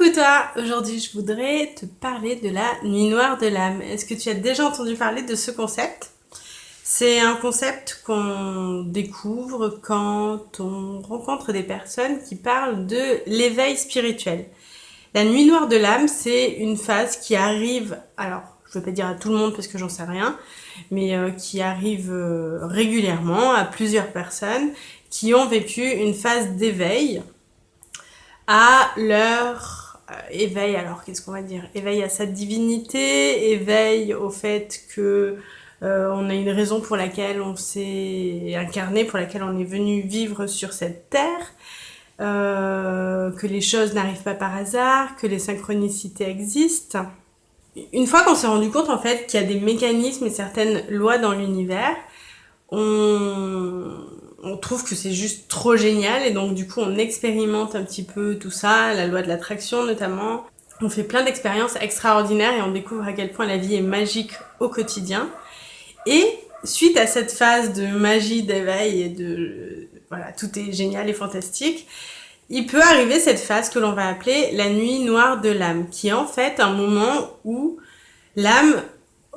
Coucou toi Aujourd'hui je voudrais te parler de la nuit noire de l'âme. Est-ce que tu as déjà entendu parler de ce concept? C'est un concept qu'on découvre quand on rencontre des personnes qui parlent de l'éveil spirituel. La nuit noire de l'âme, c'est une phase qui arrive, alors je ne veux pas dire à tout le monde parce que j'en sais rien, mais euh, qui arrive euh, régulièrement à plusieurs personnes qui ont vécu une phase d'éveil à leur éveil, alors qu'est-ce qu'on va dire Éveil à sa divinité, éveil au fait que euh, on a une raison pour laquelle on s'est incarné, pour laquelle on est venu vivre sur cette terre, euh, que les choses n'arrivent pas par hasard, que les synchronicités existent. Une fois qu'on s'est rendu compte en fait qu'il y a des mécanismes et certaines lois dans l'univers, on, on trouve que c'est juste trop génial et donc du coup on expérimente un petit peu tout ça, la loi de l'attraction notamment. On fait plein d'expériences extraordinaires et on découvre à quel point la vie est magique au quotidien. Et suite à cette phase de magie, d'éveil et de... voilà, tout est génial et fantastique, il peut arriver cette phase que l'on va appeler la nuit noire de l'âme, qui est en fait un moment où l'âme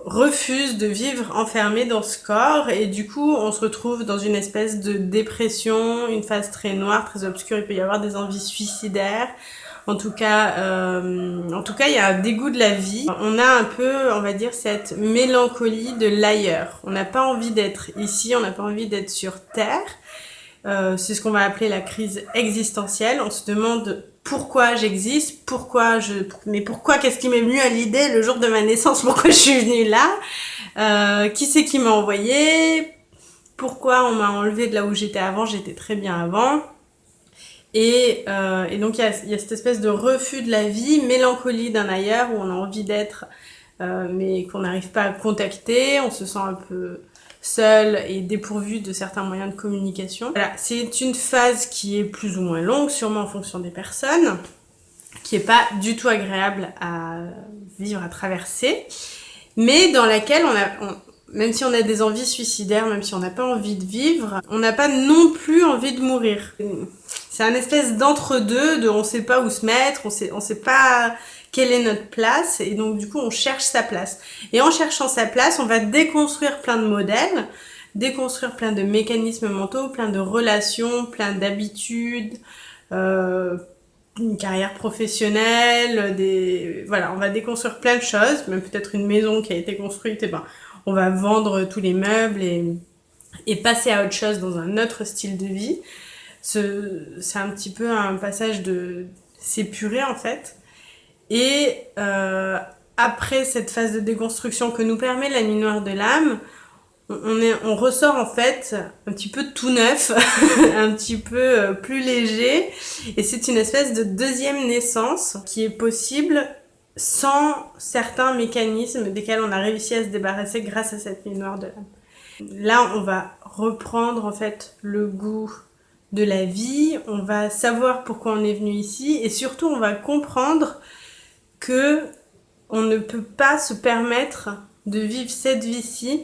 refuse de vivre enfermé dans ce corps et du coup on se retrouve dans une espèce de dépression, une phase très noire, très obscure, il peut y avoir des envies suicidaires, en tout cas, euh, en tout cas, il y a un dégoût de la vie. On a un peu, on va dire, cette mélancolie de l'ailleurs. On n'a pas envie d'être ici, on n'a pas envie d'être sur Terre. Euh, c'est ce qu'on va appeler la crise existentielle. On se demande pourquoi j'existe, pourquoi je, mais pourquoi, qu'est-ce qui m'est venu à l'idée le jour de ma naissance, pourquoi je suis venue là, euh, qui c'est qui m'a envoyé, pourquoi on m'a enlevé de là où j'étais avant, j'étais très bien avant. Et, euh, donc il y a, y a, cette espèce de refus de la vie, mélancolie d'un ailleurs où on a envie d'être, euh, mais qu'on n'arrive pas à contacter, on se sent un peu seul et dépourvu de certains moyens de communication. Voilà, c'est une phase qui est plus ou moins longue, sûrement en fonction des personnes, qui est pas du tout agréable à vivre, à traverser, mais dans laquelle on a, même si on a des envies suicidaires, même si on n'a pas envie de vivre, on n'a pas non plus envie de mourir. C'est un espèce d'entre-deux, de on sait pas où se mettre, on sait, on sait pas quelle est notre place et donc du coup on cherche sa place. Et en cherchant sa place, on va déconstruire plein de modèles, déconstruire plein de mécanismes mentaux, plein de relations, plein d'habitudes, euh, une carrière professionnelle, des voilà, on va déconstruire plein de choses, même peut-être une maison qui a été construite, et ben on va vendre tous les meubles et, et passer à autre chose dans un autre style de vie. C'est un petit peu un passage de s'épurer en fait. Et euh, après cette phase de déconstruction que nous permet la nuit noire de l'âme, on, est, on ressort en fait un petit peu tout neuf, un petit peu euh, plus léger. Et c'est une espèce de deuxième naissance qui est possible sans certains mécanismes desquels on a réussi à se débarrasser grâce à cette nuit noire de l'âme. Là, on va reprendre en fait le goût de la vie, on va savoir pourquoi on est venu ici et surtout on va comprendre que on ne peut pas se permettre de vivre cette vie-ci,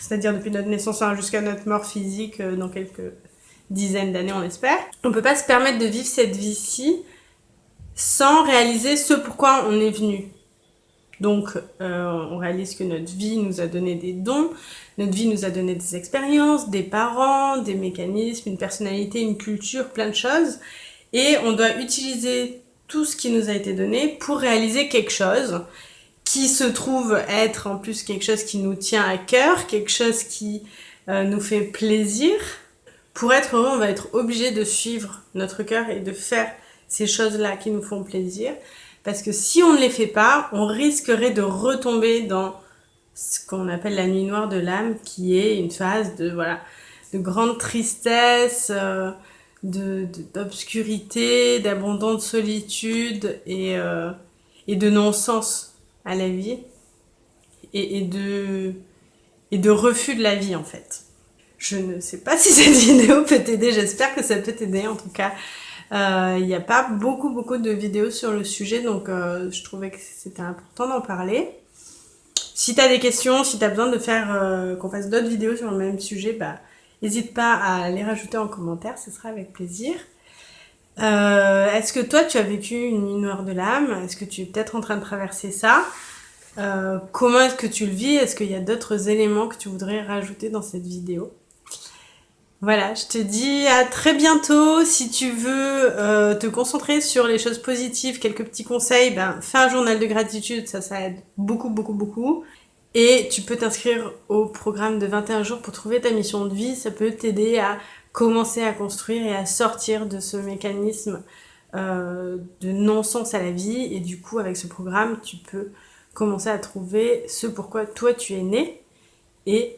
c'est-à-dire depuis notre naissance jusqu'à notre mort physique euh, dans quelques dizaines d'années on espère, on ne peut pas se permettre de vivre cette vie-ci sans réaliser ce pourquoi on est venu. Donc, euh, on réalise que notre vie nous a donné des dons, notre vie nous a donné des expériences, des parents, des mécanismes, une personnalité, une culture, plein de choses. Et on doit utiliser tout ce qui nous a été donné pour réaliser quelque chose qui se trouve être en plus quelque chose qui nous tient à cœur, quelque chose qui euh, nous fait plaisir. Pour être heureux, on va être obligé de suivre notre cœur et de faire ces choses-là qui nous font plaisir. Parce que si on ne les fait pas, on risquerait de retomber dans ce qu'on appelle la nuit noire de l'âme, qui est une phase de, voilà, de grande tristesse, euh, d'obscurité, de, d'abondante solitude et, euh, et de non-sens à la vie et, et, de, et de refus de la vie en fait. Je ne sais pas si cette vidéo peut t'aider, j'espère que ça peut t'aider en tout cas. Euh, il n'y a pas beaucoup beaucoup de vidéos sur le sujet donc euh, je trouvais que c'était important d'en parler. Si tu as des questions, si tu as besoin de faire euh, qu'on fasse d'autres vidéos sur le même sujet, bah N'hésite pas à les rajouter en commentaire, ce sera avec plaisir. Euh, Est-ce que toi, tu as vécu une nuit noire de l'âme? Est-ce que tu es peut-être en train de traverser ça? Euh, Comment est-ce que tu le vis? Est-ce qu'il y a d'autres éléments que tu voudrais rajouter dans cette vidéo? Voilà, je te dis à très bientôt. Si tu veux euh, te concentrer sur les choses positives, quelques petits conseils, ben, fais un journal de gratitude, ça, ça aide beaucoup, beaucoup, beaucoup. Et tu peux t'inscrire au programme de 21 jours pour trouver ta mission de vie. Ça peut t'aider à commencer à construire et à sortir de ce mécanisme euh, de non-sens à la vie. Et du coup, avec ce programme, tu peux commencer à trouver ce pourquoi toi tu es né et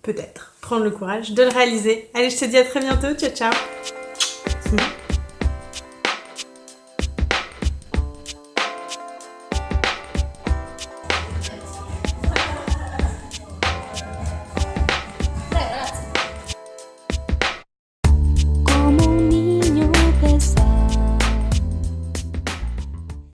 peut-être prendre le courage de le réaliser. Allez, je te dis à très bientôt. Ciao, ciao